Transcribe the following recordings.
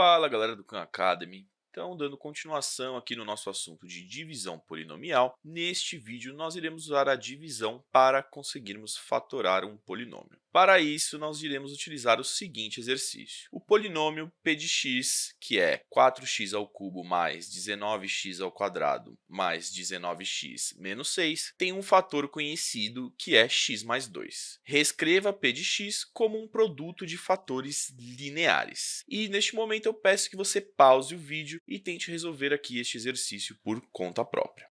Fala galera do Khan Academy, então dando continuação aqui no nosso assunto de divisão polinomial, neste vídeo nós iremos usar a divisão para conseguirmos fatorar um polinômio. Para isso, nós iremos utilizar o seguinte exercício. O polinômio p de x, que é 4x ao cubo mais 19x ao quadrado mais 19x menos 6, tem um fator conhecido que é x mais 2. Reescreva p de x como um produto de fatores lineares. E neste momento eu peço que você pause o vídeo e tente resolver aqui este exercício por conta própria.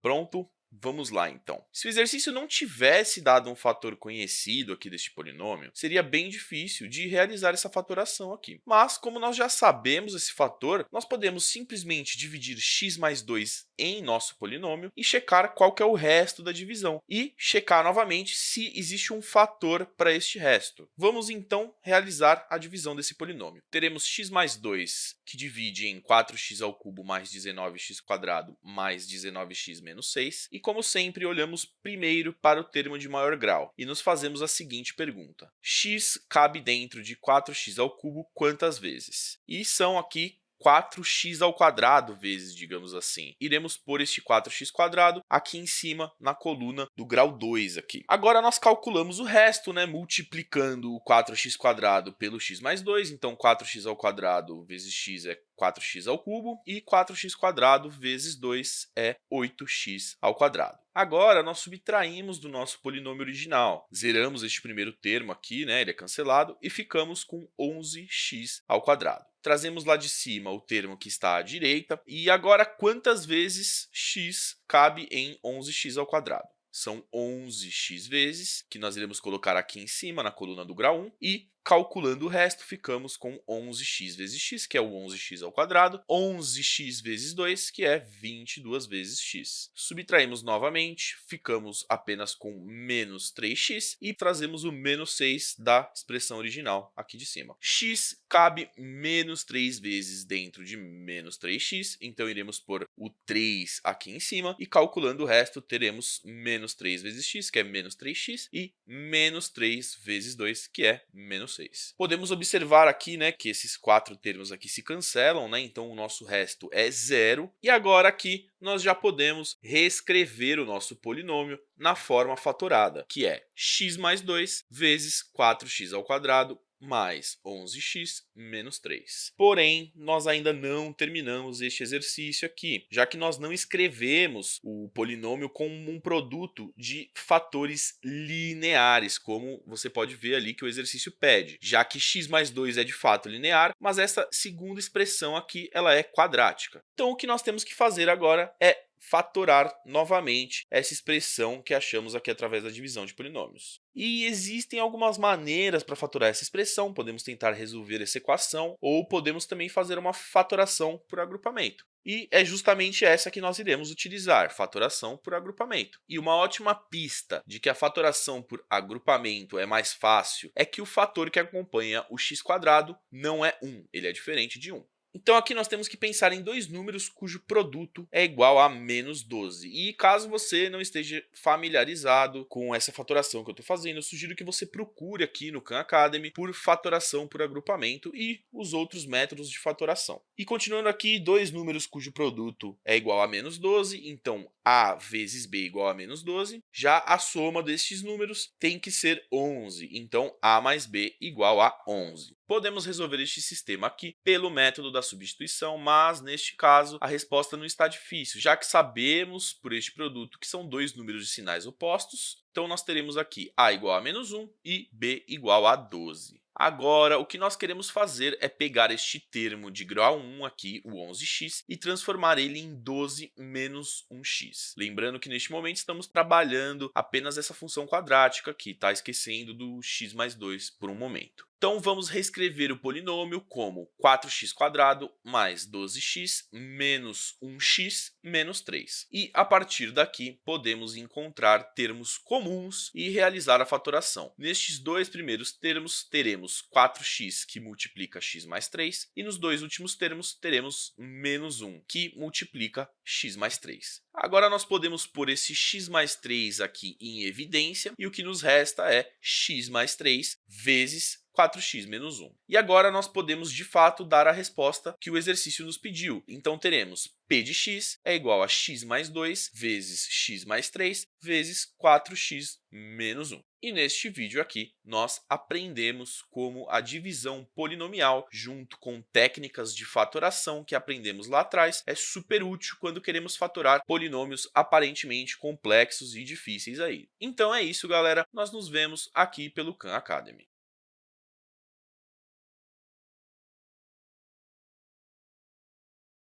Pronto? Vamos lá, então. Se o exercício não tivesse dado um fator conhecido aqui deste polinômio, seria bem difícil de realizar essa fatoração aqui. Mas, como nós já sabemos esse fator, nós podemos simplesmente dividir x mais 2 em nosso polinômio e checar qual que é o resto da divisão e checar novamente se existe um fator para este resto. Vamos, então, realizar a divisão desse polinômio. Teremos x mais 2, que divide em 4x ao cubo mais 19x² mais 19x menos 6, e como sempre, olhamos primeiro para o termo de maior grau e nos fazemos a seguinte pergunta. x cabe dentro de 4x ao cubo quantas vezes? E são aqui 4x ao quadrado vezes, digamos assim. Iremos pôr este 4x quadrado aqui em cima na coluna do grau 2 aqui. Agora nós calculamos o resto, né, multiplicando o 4x quadrado pelo x mais 2, então 4x ao quadrado vezes x é 4x ao cubo e 4x quadrado vezes 2 é 8x ao quadrado. Agora, nós subtraímos do nosso polinômio original. Zeramos este primeiro termo aqui, né, ele é cancelado, e ficamos com 11x ao quadrado. Trazemos lá de cima o termo que está à direita. E agora, quantas vezes x cabe em 11x ao quadrado? São 11x vezes, que nós iremos colocar aqui em cima, na coluna do grau 1, e Calculando o resto, ficamos com 11x vezes x, que é o 11x ao quadrado, 11x vezes 2, que é 22 vezes x. Subtraímos novamente, ficamos apenas com menos 3x e trazemos o menos 6 da expressão original aqui de cima. x cabe menos 3 vezes dentro de menos 3x, então iremos pôr o 3 aqui em cima e calculando o resto, teremos menos 3 vezes x, que é menos 3x, e menos 3 vezes 2, que é menos 6. Podemos observar aqui né, que esses quatro termos aqui se cancelam, né, então o nosso resto é zero. E agora aqui nós já podemos reescrever o nosso polinômio na forma fatorada, que é x mais 2 vezes 4x ao quadrado mais 11x menos 3. Porém, nós ainda não terminamos este exercício aqui, já que nós não escrevemos o polinômio como um produto de fatores lineares, como você pode ver ali que o exercício pede, já que x mais 2 é de fato linear, mas essa segunda expressão aqui ela é quadrática. Então, o que nós temos que fazer agora é fatorar novamente essa expressão que achamos aqui através da divisão de polinômios. E existem algumas maneiras para fatorar essa expressão, podemos tentar resolver essa equação, ou podemos também fazer uma fatoração por agrupamento. E é justamente essa que nós iremos utilizar, fatoração por agrupamento. E uma ótima pista de que a fatoração por agrupamento é mais fácil é que o fator que acompanha o x² não é 1, ele é diferente de 1. Então aqui nós temos que pensar em dois números cujo produto é igual a menos 12. E caso você não esteja familiarizado com essa fatoração que eu estou fazendo, eu sugiro que você procure aqui no Khan Academy por fatoração por agrupamento e os outros métodos de fatoração. E continuando aqui, dois números cujo produto é igual a menos 12, então a vezes b igual a menos 12. Já a soma destes números tem que ser 11, então a mais b igual a 11. Podemos resolver este sistema aqui pelo método da substituição, mas neste caso a resposta não está difícil, já que sabemos por este produto que são dois números de sinais opostos, então nós teremos aqui a igual a menos 1 e b igual a 12. Agora, o que nós queremos fazer é pegar este termo de grau 1 aqui, o 11x, e transformar ele em 12 menos 1x. Lembrando que neste momento estamos trabalhando apenas essa função quadrática aqui, tá? Esquecendo do x mais 2 por um momento. Então, vamos reescrever o polinômio como 4x² mais 12x menos 1x menos 3. E, a partir daqui, podemos encontrar termos comuns e realizar a fatoração. Nestes dois primeiros termos, teremos 4x, que multiplica x mais 3, e nos dois últimos termos, teremos menos 1, que multiplica x mais 3. Agora, nós podemos pôr esse x mais 3 aqui em evidência, e o que nos resta é x mais 3 vezes 4x menos 1. E agora nós podemos, de fato, dar a resposta que o exercício nos pediu. Então, teremos p de x é igual a x mais 2 vezes x mais 3 vezes 4x menos 1. E neste vídeo aqui, nós aprendemos como a divisão polinomial, junto com técnicas de fatoração que aprendemos lá atrás, é super útil quando queremos fatorar polinômios aparentemente complexos e difíceis aí. Então é isso, galera. Nós nos vemos aqui pelo Khan Academy.